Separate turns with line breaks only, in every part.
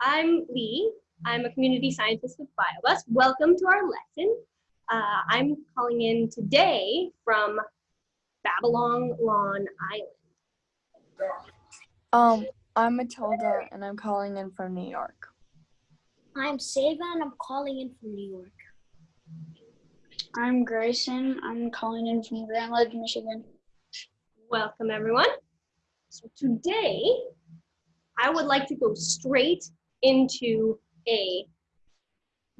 I'm Lee. I'm a community scientist with BioBus. Welcome to our lesson. Uh, I'm calling in today from Babylon Long Island.
Um, I'm Matilda and I'm calling in from New York.
I'm Sava and I'm calling in from New York.
I'm Grayson. I'm calling in from Grand Ledge, Michigan.
Welcome, everyone. So today, I would like to go straight into a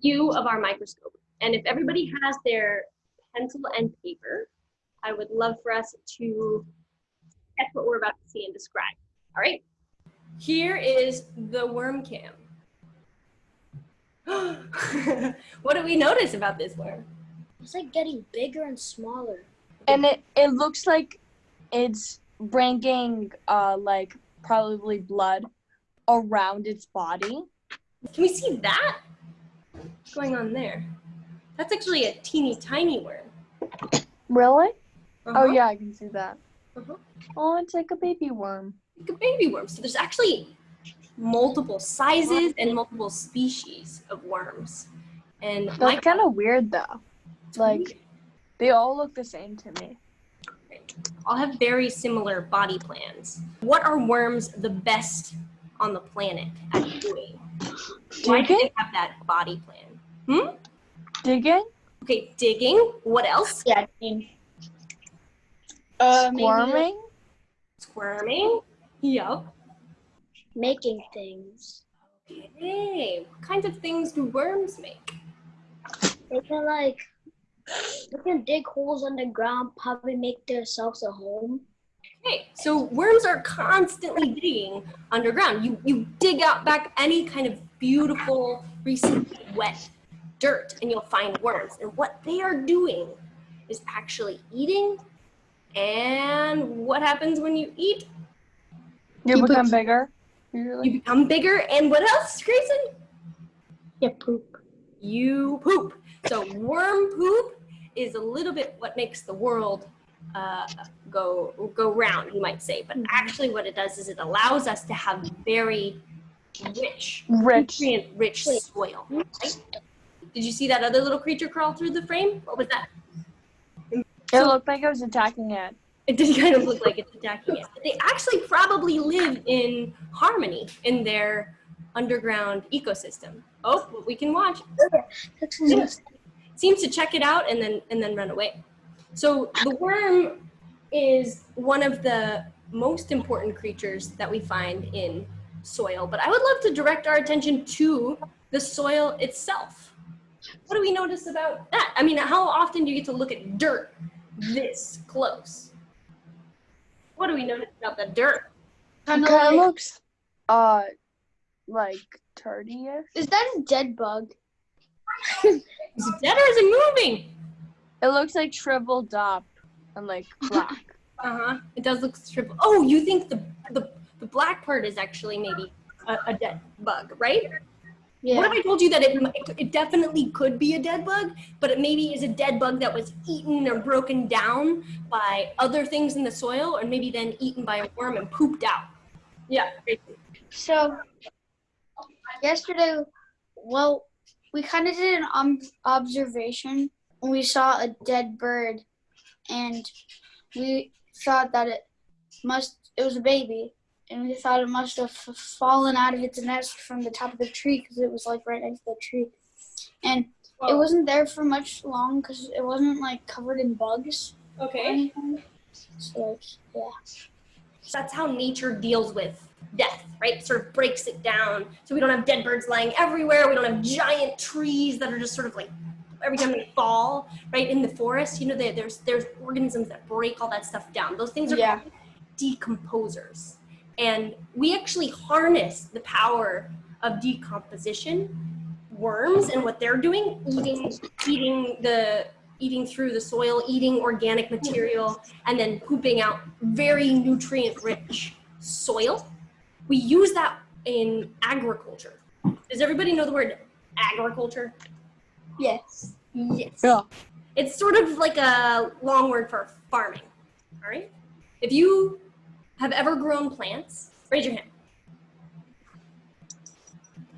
view of our microscope. And if everybody has their pencil and paper, I would love for us to check what we're about to see and describe. All right? Here is the worm cam. what do we notice about this worm?
It's like getting bigger and smaller.
And it, it looks like it's bringing uh like probably blood around its body.
Can we see that? What's going on there? That's actually a teeny tiny worm.
Really?
Uh-huh.
Oh yeah, I can see that.
Uh-huh.
Oh, it's like a baby worm.
Like a baby worm. So there's actually multiple sizes and multiple species of worms. And
That's kind of weird though. Like, they all look the same to me.
All have very similar body plans. What are worms the best on the planet at doing? Why do they have that body plan? Hmm?
Digging?
Okay, digging. What else?
Yeah, I mean, uh, maybe
Squirming?
Squirming. Yup.
Making things.
Okay. What kinds of things do worms make?
They can like they can dig holes underground, probably make themselves a home.
Okay, so worms are constantly digging underground. You you dig out back any kind of beautiful, recently wet dirt, and you'll find worms. And what they are doing is actually eating. And what happens when you eat?
You
You
become
poop.
bigger? Usually?
You become bigger. And what else, Grayson?
Yeah, poop.
You poop. So worm poop is a little bit what makes the world uh, go go round, you might say. But actually, what it does is it allows us to have very rich,
Rich.
nutrient-rich soil. right? Did you see that other little creature crawl through the frame? What was that?
It looked like it was attacking it.
It did kind of look like it's attacking it. But they actually probably live in harmony in their underground ecosystem. Oh, we can watch.
That's
seems to check it out and then and then run away. So the worm is one of the most important creatures that we find in soil. But I would love to direct our attention to the soil itself. What do we notice about that? I mean, how often do you get to look at dirt this close? What do we notice about the dirt?
Kind of
kind of
like,
looks, uh, like turdy-ish.
is that a dead bug?
Is it dead or is it moving?
It looks like shriveled up and like black.
Uh huh. It does look triple. Oh, you think the the the black part is actually maybe a, a dead bug, right?
Yeah.
What if I told you that it, it it definitely could be a dead bug, but it maybe is a dead bug that was eaten or broken down by other things in the soil, or maybe then eaten by a worm and pooped out. Yeah.
So yesterday, well, we kind of did an um, observation. and We saw a dead bird, and we thought that it must. It was a baby, and we thought it must have fallen out of its nest from the top of the tree because it was like right next to the tree, and it wasn't there for much long because it wasn't like covered in bugs
okay.
So like, yeah.
That's how nature deals with death, right? Sort of breaks it down. So we don't have dead birds lying everywhere. We don't have giant trees that are just sort of like every time they fall, right? In the forest, you know, there- there's there's organisms that break all that stuff down. Those things are
Yeah.
decomposers. And we actually harness the power of decomposition, worms and what they're doing, eating eating the eating through the soil, eating organic material, and then pooping out very nutrient rich soil. We use that in agriculture. Does everybody know the word agriculture?
Yes.
Yes.
Yeah.
It's sort of like a long word for farming. All right. If you have ever grown plants, raise your hand.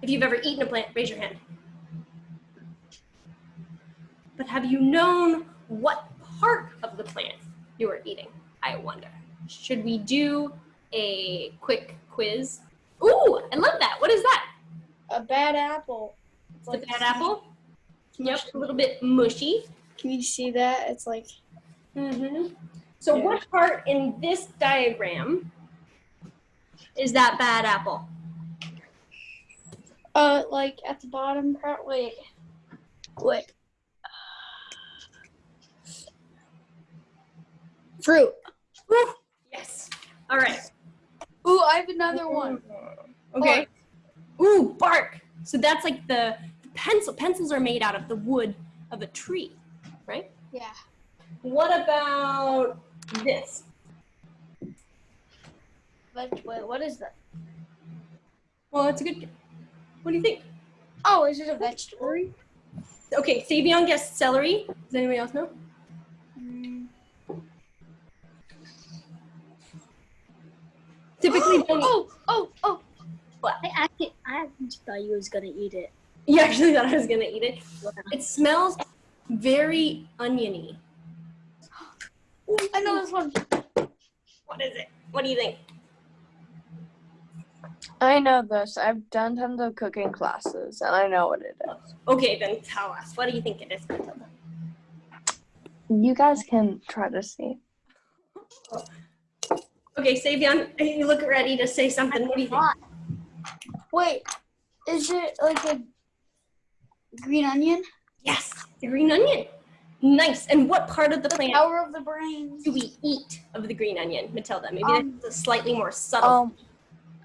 If you've ever eaten a plant, raise your hand. But have you known what part of the plant you are eating? I wonder. Should we do a quick quiz? Ooh, I love that. What is that?
A bad apple.
It's a bad apple? Yep, a little bit mushy.
Can you see that? It's like
Mm-hmm. So
Yeah.
what part in this diagram is that bad apple?
uh like at the bottom part. Wait. Wait. Fruit.
Yes. All right.
Ooh, I have another one.
Okay. Oh. Ooh, bark. So that's like the the pencil. Pencils are made out of the wood of a tree, right?
Yeah.
What about this?
But wait, what is that?
Well, it's a good. What do you think?
Oh, is it a vegetable?
Okay, Savion guessed celery. Does anybody else know? Typically, oh, don't eat-
oh, oh, oh.
I actually, I actually thought you was gonna eat it.
you actually thought I was gonna eat it. It smells very oniony.
I know this one.
What is it? What do you think?
I know this. I've done tons of cooking classes, and I know what it is.
Okay, then tell us. What do you think it is, Matilda?
You guys can try to see.
Okay, Savion, you look ready to say something. What do you think?
Wait, is it like a green onion?
Yes, the green onion. Nice. And what part of the
The
plant
power of the brain.
do we eat of the green onion, Matilda? Maybe
Um,
that's a slightly more subtle.
Um,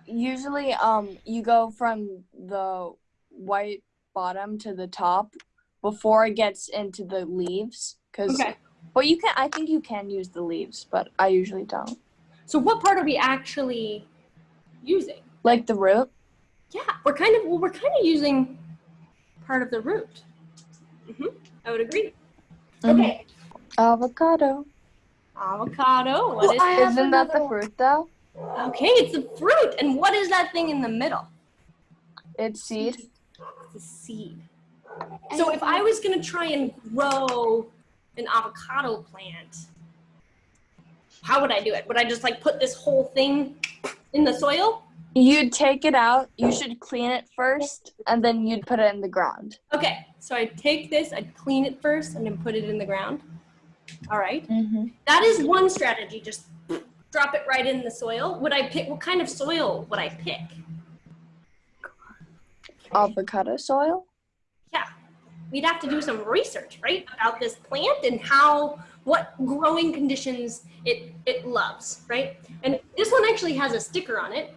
usually, um, you go from the white bottom to the top before it gets into the leaves. Cause,
okay.
but you can. I think you can use the leaves, but I usually don't.
So what part are we actually using?
Like the root.
Yeah, we're kind of well, we're kind of using part of the root. hmm I would agree.
Mhm.
Okay.
Avocado.
Avocado. What
Well,
is
isn't that the fruit though?
Okay, it's a fruit. And what is that thing in the middle?
It's seed.
It's a seed. So if I was gonna try and grow an avocado plant, how would I do it? Would I just like put this whole thing in the soil?
You'd take it out. You should clean it first, and then you'd put it in the ground.
Okay, so I'd take this, I'd clean it first, and then put it in the ground. All right,
Mm-hmm.
that is one strategy. Just drop it right in the soil. Would I pick? What kind of soil would I pick?
Avocado soil.
Yeah, we'd have to do some research, right, about this plant and how, what growing conditions it it loves, right? And this one actually has a sticker on it,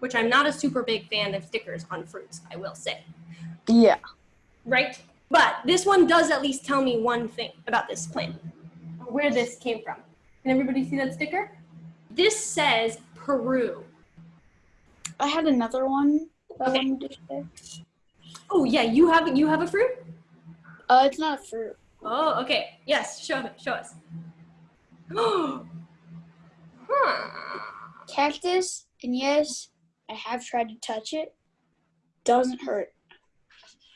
which I'm not a super big fan of stickers on fruits, I will say,
Yeah.
right? But this one does at least tell me one thing about this plant, where this came from. Can everybody see that sticker? This says Peru.
I had another one. that I
Okay.
wanted to say.
Oh yeah, you have you have a fruit?
Uh, it's not a fruit.
Oh, okay. Yes, show show us.
Cactus, and yes, I have tried to touch it. Doesn't hurt.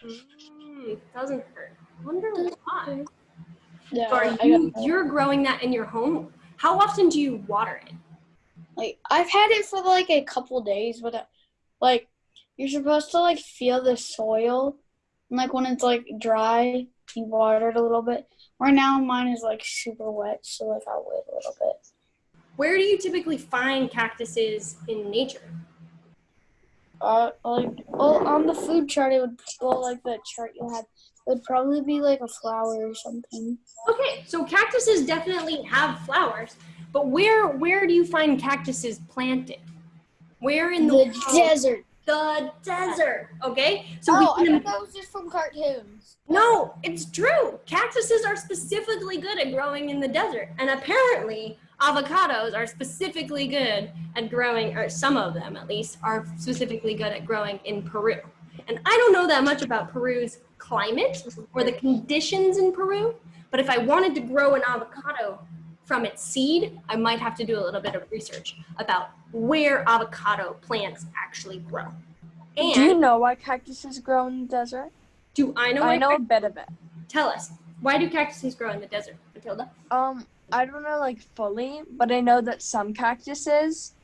Mm, doesn't hurt. Wonder why. Are you, you're growing that in your home? How often do you water it?
like I've had it for like a couple days, but uh, like you're supposed to like feel the soil, and like when it's like dry, you water it a little bit. Right now, mine is like super wet, so like I'll wait a little bit.
Where do you typically find cactuses in nature?
Uh, like well, on the food chart, it would well like the chart you had. It would probably be like a flower or something.
Okay, so cactuses definitely have flowers, but where where do you find cactuses planted? Where in the,
The desert.
The desert. Okay, so
oh, I
we can
thought that was just from cartoons.
No, it's true. Cactuses are specifically good at growing in the desert. And apparently, avocados are specifically good at growing, or some of them at least, are specifically good at growing in Peru. And I don't know that much about Peru's climate or the conditions in Peru, but if I wanted to grow an avocado from its seed, I might have to do a little bit of research about where avocado plants actually grow. And
Do you know why cactuses grow in the desert?
do I know?
I know a bit of it.
Tell us. Why do cactuses grow in the desert, Matilda?
Um, I don't know like fully, but I know that some cactuses,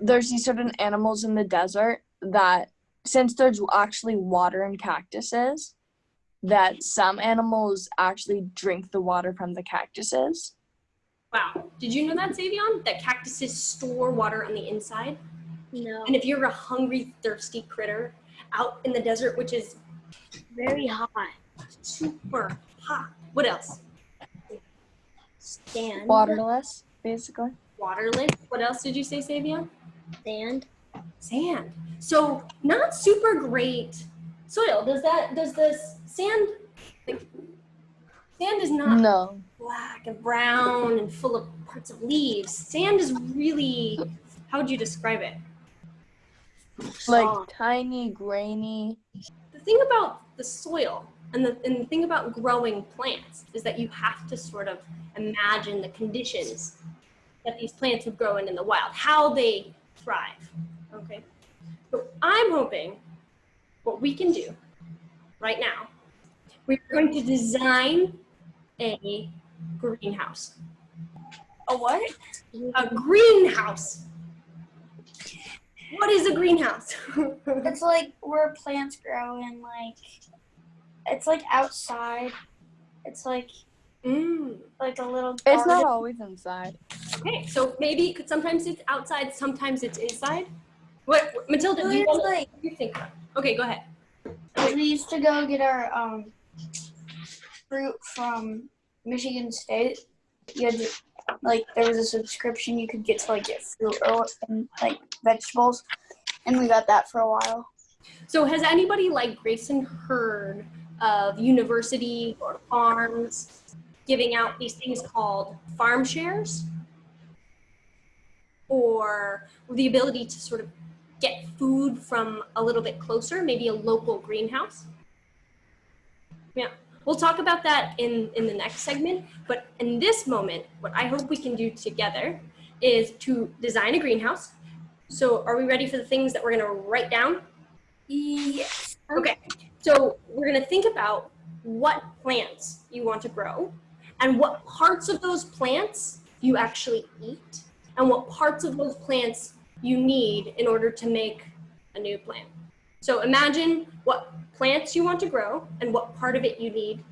there's these certain animals in the desert that, since there's actually water in cactuses, that some animals actually drink the water from the cactuses.
Wow. Did you know that, Savion? That cactuses store water on the inside?
No.
And if you're a hungry, thirsty critter out in the desert, which is
Very hot.
super hot, what else?
Stand.
Waterless, basically.
Waterless. What else did you say, Savion?
Sand.
Sand. So not super great soil. Does that? Does this sand? Like, sand is not
No.
Black and brown and full of parts of leaves. Sand is really. How would you describe it?
Like
Soft.
tiny, grainy.
the thing about the soil and the, and the thing about growing plants is that you have to sort of imagine the conditions that these plants would grow in in the wild, how they thrive. Okay. So I'm hoping what we can do right now, we're going to design a greenhouse.
A what?
A greenhouse. What is a greenhouse?
It's like where plants grow and like it's like outside. It's like
mm.
like a little
It's not always inside.
Okay, so maybe it could, sometimes it's outside, sometimes it's inside. What, what- Matilda? Do you,
like
what do you think? Okay, go ahead.
we used to go get our um fruit from Michigan State. You had to, like there was a subscription you could get to like get fruit or and, like vegetables, and we got that for a while.
So, has anybody like Grayson heard of university or farms giving out these things called farm shares, or the ability to sort of get food from a little bit closer, maybe a local greenhouse? Yeah, we'll talk about that in in the next segment. But in this moment, what I hope we can do together is to design a greenhouse. So, are we ready for the things that we're going to write down?
Yes.
Okay, so we're gonna think about what plants you want to grow and what parts of those plants you actually eat and what parts of those plants you need in order to make a new plant. So imagine what plants you want to grow and what part of it you need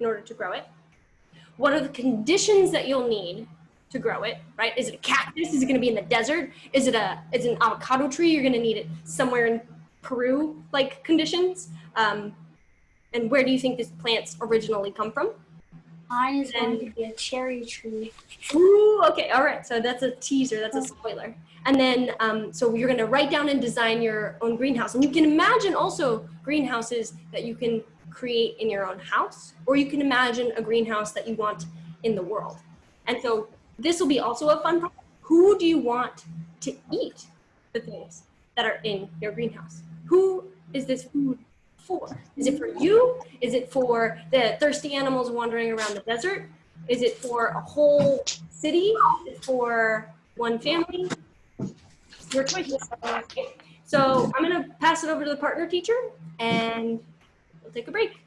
in order to grow it. What are the conditions that you'll need to grow it, right? Is it a cactus? Is it gonna be in the desert? Is it a is it an avocado tree? You're gonna need it somewhere in Peru like conditions? Um, and where do you think these plants originally come from?
Mine is going to be a cherry tree.
Ooh, okay, all right. So that's a teaser, that's a spoiler. And then, um, so you're gonna write down and design your own greenhouse. And you can imagine also greenhouses that you can create in your own house, or you can imagine a greenhouse that you want in the world. And so this will be also a fun part. Who do you want to eat the things that are in your greenhouse? Who is this food for? Is it for you? Is it for the thirsty animals wandering around the desert? Is it for a whole city? Is it for one family? Your choice. So I'm gonna pass it over to the partner teacher and we'll take a break.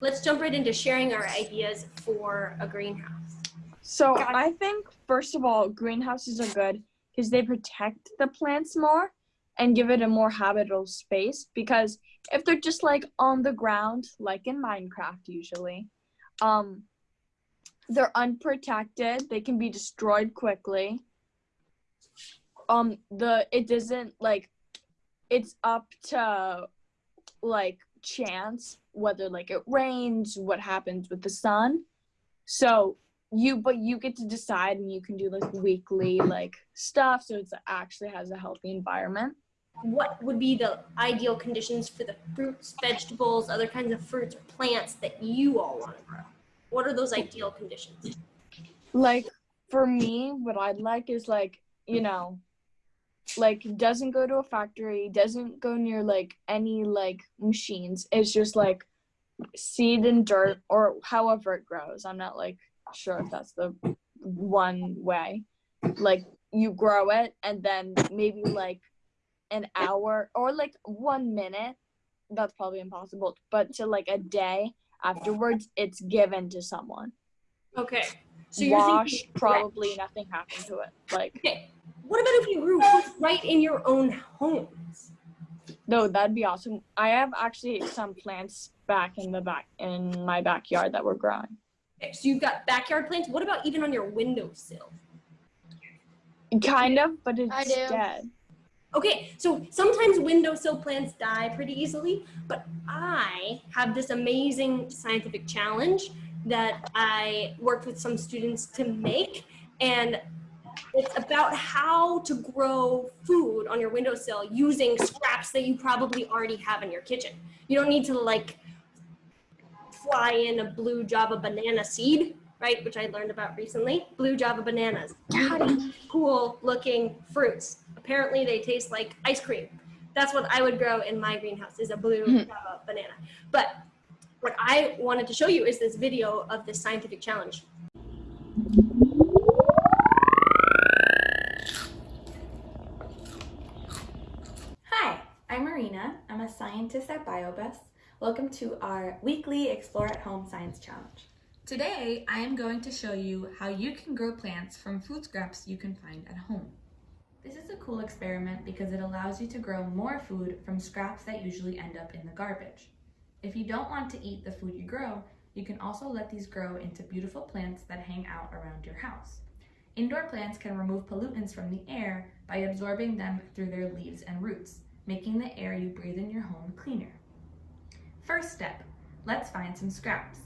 Let's jump right into sharing our ideas for a greenhouse.
So I think first of all, greenhouses are good because they protect the plants more and give it a more habitable space. Because if they're just like on the ground, like in Minecraft usually, um, they're unprotected. They can be destroyed quickly. Um, the it doesn't like it's up to like chance whether like it rains, what happens with the sun. So you but you get to decide and you can do like weekly like stuff so it's actually has a healthy environment
What would be the ideal conditions for the fruits, vegetables, other kinds of fruits or plants that you all want to grow? What are those ideal conditions?
like for me what i'd like is like you know like doesn't go to a factory doesn't go near like any like machines. It's just like seed and dirt or however it grows. I'm not like sure if that's the one way. Like you grow it and then maybe like an hour or like one minute. That's probably impossible but to like a day afterwards it's given to someone.
Okay. So you're
wash
thinking
probably nothing happened to it like
Okay. What about if you grew fruits right in your own homes?
no that'd be awesome i have actually some plants back in the back in my backyard that were growing
Okay, so you've got backyard plants. What about even on your windowsill?
kind of but it's
I do.
dead
Okay, so sometimes windowsill plants die pretty easily, but I have this amazing scientific challenge that I worked with some students to make, and it's about how to grow food on your windowsill using scraps that you probably already have in your kitchen. You don't need to like fly in a blue Java banana seed, right? Which I learned about recently. Blue Java bananas. Pretty Cool looking fruits. Apparently they taste like ice cream. That's what I would grow in my greenhouse is a blue
Mhm.
Java banana. But what I wanted to show you is this video of this scientific challenge.
Hi, I'm Marina. I'm a scientist at BioBus. Welcome to our weekly Explore at Home Science Challenge.
Today, I am going to show you how you can grow plants from food scraps you can find at home.
This is a cool experiment because it allows you to grow more food from scraps that usually end up in the garbage. If you don't want to eat the food you grow, you can also let these grow into beautiful plants that hang out around your house. Indoor plants can remove pollutants from the air by absorbing them through their leaves and roots, making the air you breathe in your home cleaner. First step, let's find some scraps.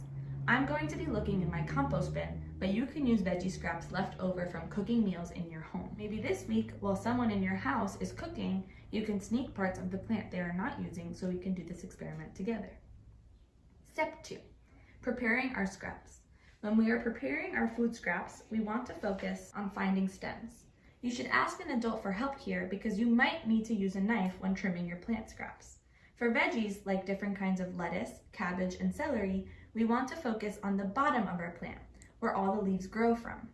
I'm going to be looking in my compost bin, but you can use veggie scraps left over from cooking meals in your home. Maybe this week, while someone in your house is cooking, you can sneak parts of the plant they are not using so we can do this experiment together. Step two, preparing our scraps. When we are preparing our food scraps, we want to focus on finding stems. You should ask an adult for help here because you might need to use a knife when trimming your plant scraps. For veggies, like different kinds of lettuce, cabbage, and celery, we want to focus on the bottom of our plant, where all the leaves grow from.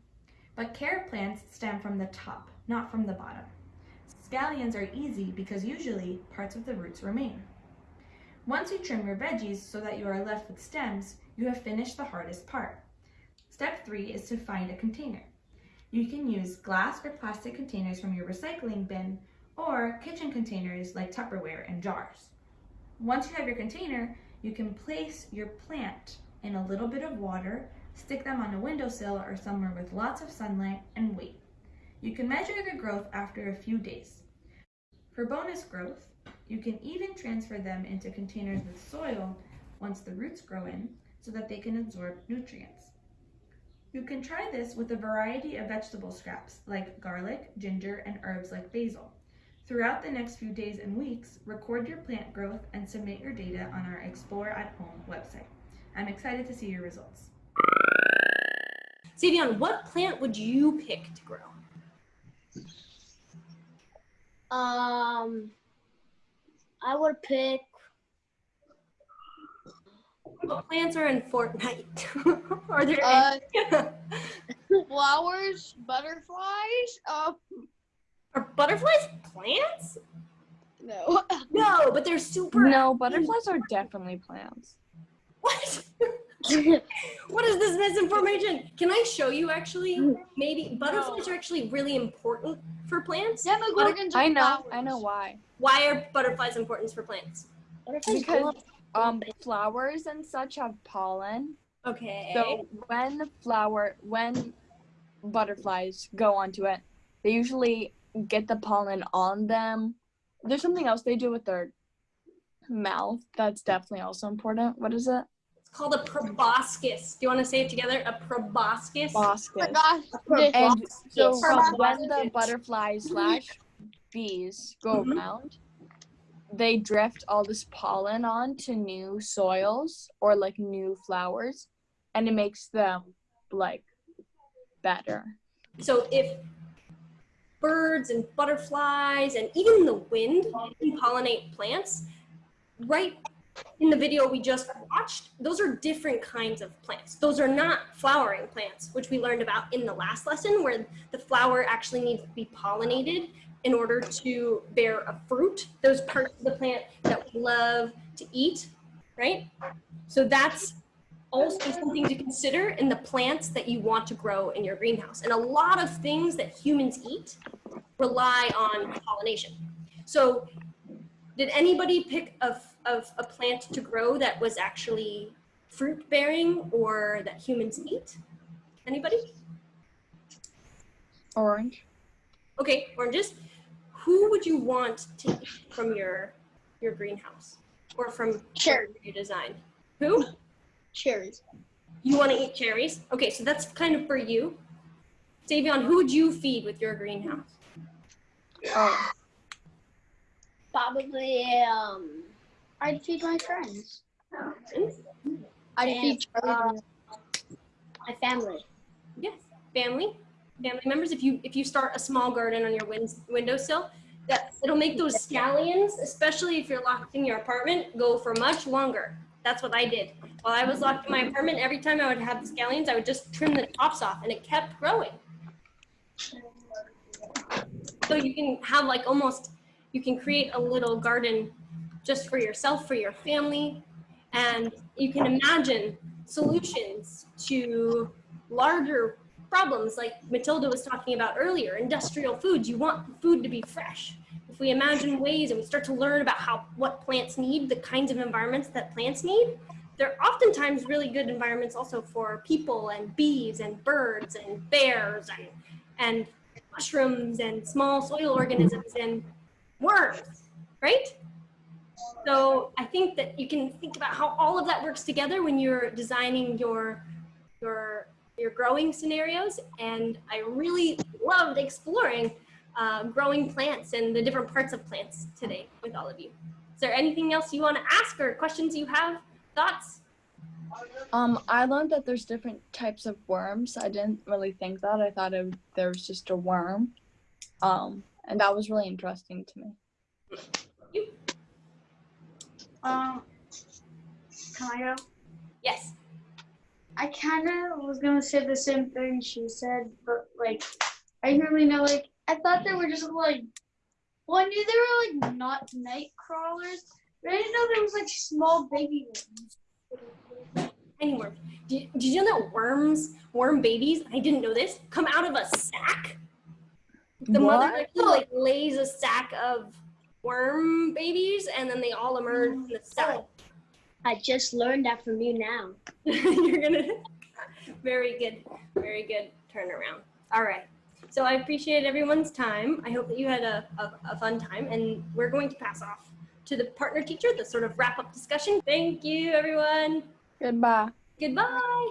But carrot plants stem from the top, not from the bottom. Scallions are easy because usually parts of the roots remain. Once you trim your veggies so that you are left with stems, you have finished the hardest part. Step three is to find a container. You can use glass or plastic containers from your recycling bin or kitchen containers like Tupperware and jars. Once you have your container, you can place your plant in a little bit of water, stick them on a windowsill or somewhere with lots of sunlight, and wait. You can measure the growth after a few days. For bonus growth, you can even transfer them into containers with soil once the roots grow in so that they can absorb nutrients. You can try this with a variety of vegetable scraps like garlic, ginger, and herbs like basil. Throughout the next few days and weeks, record your plant growth and submit your data on our Explore at Home website. I'm excited to see your results.
Savion, what plant would you pick to grow?
Um, I would pick.
What plants are in Fortnite? are there
Uh,
any?
flowers, butterflies. Um,
are butterflies plants?
no.
No, but they're super.
no butterflies are definitely plants
What? what is this misinformation? Can I show you actually? Maybe butterflies are actually really important for plants.
Demogorgons are
I know,
flowers.
I know why.
Why are butterflies important for plants?
Butterflies
Because
go up-
um flowers and such have pollen.
Okay.
So when the flower when butterflies go onto it, they usually get the pollen on them. There's something else they do with their mouth that's definitely also important. What is it?
it's called a proboscis. Do you want to say it together? A proboscis.
Oh my
Basket. And so
Yes.
from when the butterflies slash bees go
Mhm.
around, they drift all this pollen onto new soils or like new flowers, and it makes them like better.
So if birds and butterflies and even the wind can pollinate plants, right in the video we just watched, those are different kinds of plants. Those are not flowering plants, which we learned about in the last lesson, where the flower actually needs to be pollinated in order to bear a fruit, those parts of the plant that we love to eat, right? So that's also something to consider in the plants that you want to grow in your greenhouse. And a lot of things that humans eat rely on pollination. So did anybody pick a, a, a plant to grow that was actually fruit bearing or that humans eat? Anybody?
Orange.
Okay, oranges. Who would you want to eat from your your greenhouse or from
Cherry.
your design? Who?
Cherries.
You want to eat cherries? Okay, so that's kind of for you. Davion, who would you feed with your greenhouse?
Oh,
Probably um
I'd feed my friends. Oh.
Friends?
I'd
And,
feed Charlie.
Uh, my family.
Yes, family, family members. If you if you start a small garden on your win- windowsill, that it'll make those scallions, especially if you're locked in your apartment, go for much longer. That's what I did. While I was locked in my apartment, every time I would have the scallions, I would just trim the tops off, and it kept growing. So you can have like almost, you can create a little garden just for yourself, for your family, and you can imagine solutions to larger problems like Matilda was talking about earlier, industrial foods. You want food to be fresh. If we imagine ways and we start to learn about how what plants need, the kinds of environments that plants need, they're oftentimes really good environments also for people and bees and birds and bears and and mushrooms and small soil organisms and worms, right? So I think that you can think about how all of that works together when you're designing your your your growing scenarios. And I really loved exploring uh, growing plants and the different parts of plants today with all of you. Is there anything else you want to ask or questions you have? Thoughts?
um, I learned that there's different types of worms. I didn't really think that. I thought it, there was just a worm. Um, and that was really interesting to me.
Um, can I go?
Yes.
I kind of was gonna say the same thing she said, but like, I didn't really know. Like, I thought they were just like, well, I knew they were like not night crawlers, but I didn't know there was like small baby ones.
Tiny worms. Did, did you know that worms, worm babies, I didn't know this, come out of a sack? The mother
What?
actually like lays a sack of worm babies and then they all emerge in the sack.
I just learned that from you now.
You're gonna very good, very good turnaround. All right. So I appreciate everyone's time. I hope that you had a, a, a fun time and we're going to pass off to the partner teacher, the sort of wrap up discussion. Thank you everyone.
Goodbye.
Goodbye.